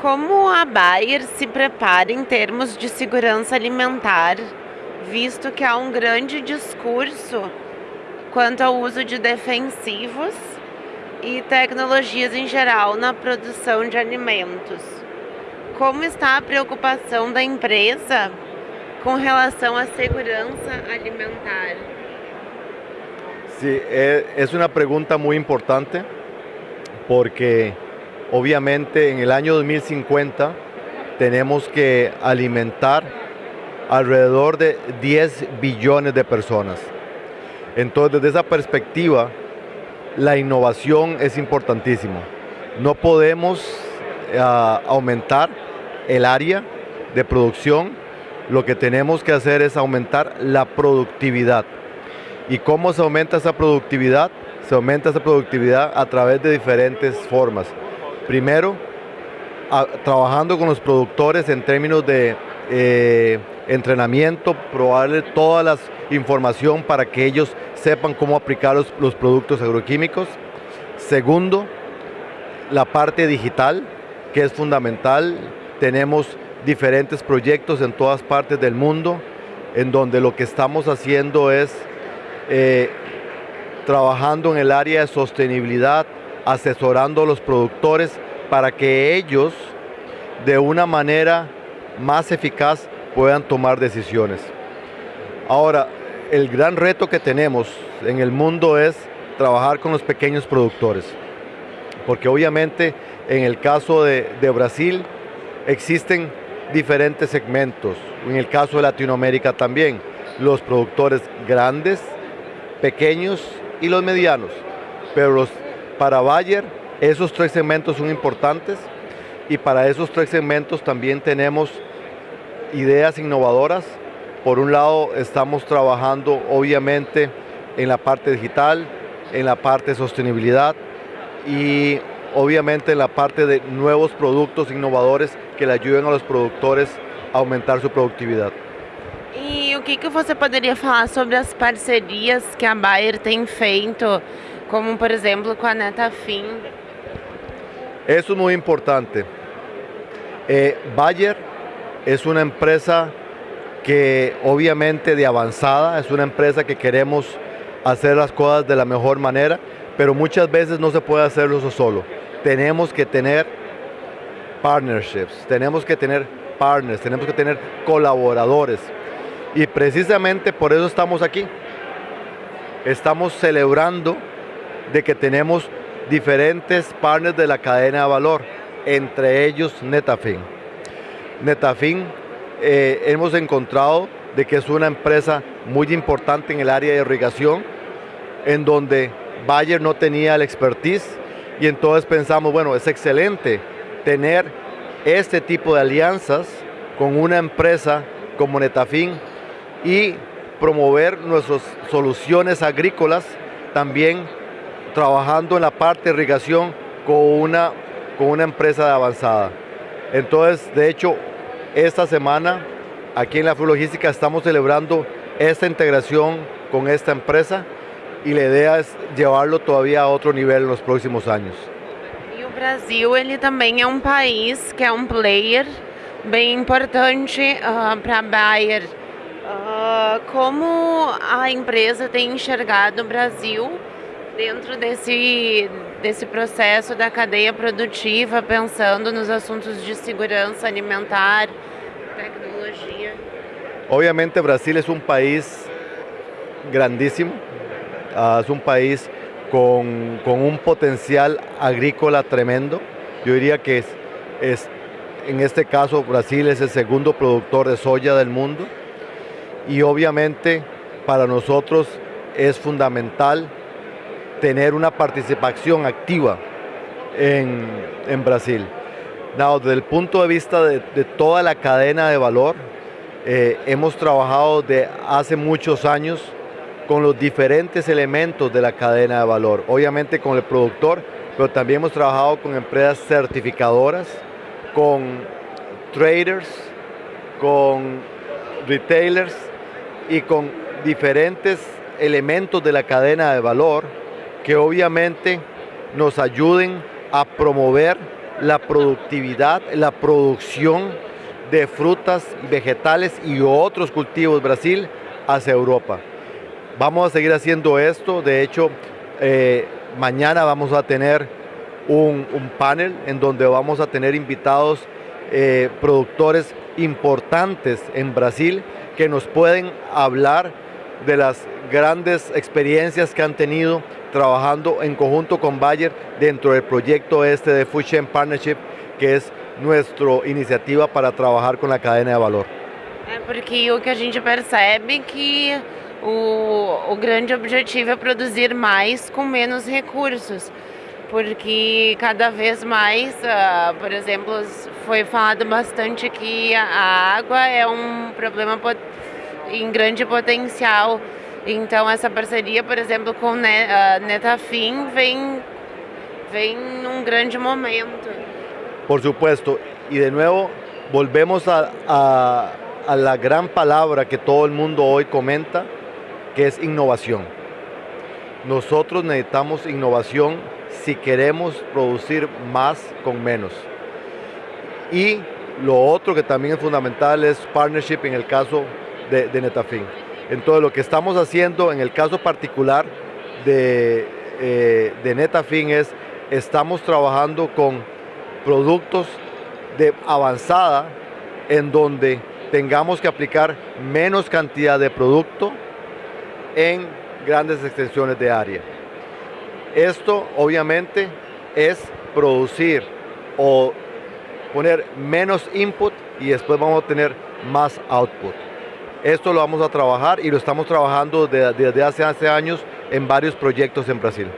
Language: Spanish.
Como a Bayer se prepara em termos de segurança alimentar, visto que há um grande discurso quanto ao uso de defensivos e tecnologias em geral na produção de alimentos? Como está a preocupação da empresa com relação à segurança alimentar? Sí, eh, es una pregunta muy importante porque obviamente en el año 2050 tenemos que alimentar alrededor de 10 billones de personas. Entonces, desde esa perspectiva, la innovación es importantísimo. No podemos uh, aumentar el área de producción, lo que tenemos que hacer es aumentar la productividad. ¿Y cómo se aumenta esa productividad? Se aumenta esa productividad a través de diferentes formas. Primero, trabajando con los productores en términos de eh, entrenamiento, probarle toda la información para que ellos sepan cómo aplicar los, los productos agroquímicos. Segundo, la parte digital, que es fundamental. Tenemos diferentes proyectos en todas partes del mundo, en donde lo que estamos haciendo es eh, trabajando en el área de sostenibilidad, asesorando a los productores para que ellos de una manera más eficaz puedan tomar decisiones. Ahora, el gran reto que tenemos en el mundo es trabajar con los pequeños productores, porque obviamente en el caso de, Brasil existen diferentes segmentos, en el caso de Latinoamérica también, los productores grandes, pequeños y los medianos. Pero los, para Bayer esos tres segmentos son importantes y para esos tres segmentos también tenemos ideas innovadoras. Por un lado estamos trabajando obviamente en la parte digital, en la parte de sostenibilidad y obviamente en la parte de nuevos productos innovadores que le ayuden a los productores a aumentar su productividad. E o que, que você poderia falar sobre as parcerias que Bayer tem feito, como por exemplo com a Netafim? Eso es muy importante. Eh, Bayer es una empresa que obviamente de avanzada, es una empresa que queremos hacer las cosas de la mejor manera, pero muchas veces no se puede hacerlo eso solo. Tenemos que tener partnerships, tenemos que tener partners, tenemos que tener colaboradores. Y precisamente por eso estamos aquí. Estamos celebrando de que tenemos diferentes partners de la cadena de valor, entre ellos Netafin. Netafin eh, hemos encontrado de que es una empresa muy importante en el área de irrigación, en donde Bayer no tenía el expertise y entonces pensamos, bueno, es excelente tener este tipo de alianzas con una empresa como Netafin y promover nuestras soluciones agrícolas también trabajando en la parte de irrigación con una, con una empresa de avanzada. Entonces, de hecho, esta semana aquí en la Logística estamos celebrando esta integración con esta empresa y la idea es llevarlo todavía a otro nivel en los próximos años. E o Brasil, ele também é um país que é um player bem importante uh, para a Bayer. Uh, como a empresa tem enxergado o Brasil dentro desse, desse processo da cadeia produtiva, pensando nos assuntos de segurança alimentar, tecnologia? Obviamente Brasil es un país grandísimo, uh, es un país con, con, un potencial agrícola tremendo. Yo diría que es, en este caso Brasil es el segundo productor de soya del mundo y obviamente para nosotros es fundamental tener una participación activa en, en Brasil. Desde el punto de vista de, de toda la cadena de valor, eh, hemos trabajado de hace muchos años con los diferentes elementos de la cadena de valor. Obviamente con el productor, pero también hemos trabajado con empresas certificadoras, con traders, con retailers y con diferentes elementos de la cadena de valor que obviamente nos ayuden a promover la productividad, la producción de frutas, vegetales y otros cultivos Brasil hacia Europa. Vamos a seguir haciendo esto, de hecho, eh, mañana vamos a tener un, panel en donde vamos a tener invitados eh, productores importantes en Brasil que nos pueden hablar de las grandes experiencias que han tenido trabajando en conjunto con Bayer dentro del proyecto este de Food Chain Partnership, que es nuestra iniciativa para trabajar con la cadena de valor. É porque o que a gente percebe que o, o grande objetivo é produzir mais com menos recursos. Porque cada vez mais, uh, por exemplo, foi falado bastante que a água é um problema em grande potencial. Então essa parceria, por exemplo, com Netafim vem, vem num grande momento. Por supuesto, y de nuevo volvemos a, a, a la gran palabra que todo el mundo hoy comenta, que es innovación. Nosotros necesitamos innovación si queremos producir más con menos. Y lo otro que también es fundamental es partnership en el caso de, de Netafin. Entonces lo que estamos haciendo en el caso particular de, eh, Netafin es, estamos trabajando con productos de avanzada en donde tengamos que aplicar menos cantidad de producto en grandes extensiones de área. Esto obviamente es producir o poner menos input y después vamos a tener más output. Esto lo vamos a trabajar y lo estamos trabajando desde, hace, años en varios proyectos en Brasil.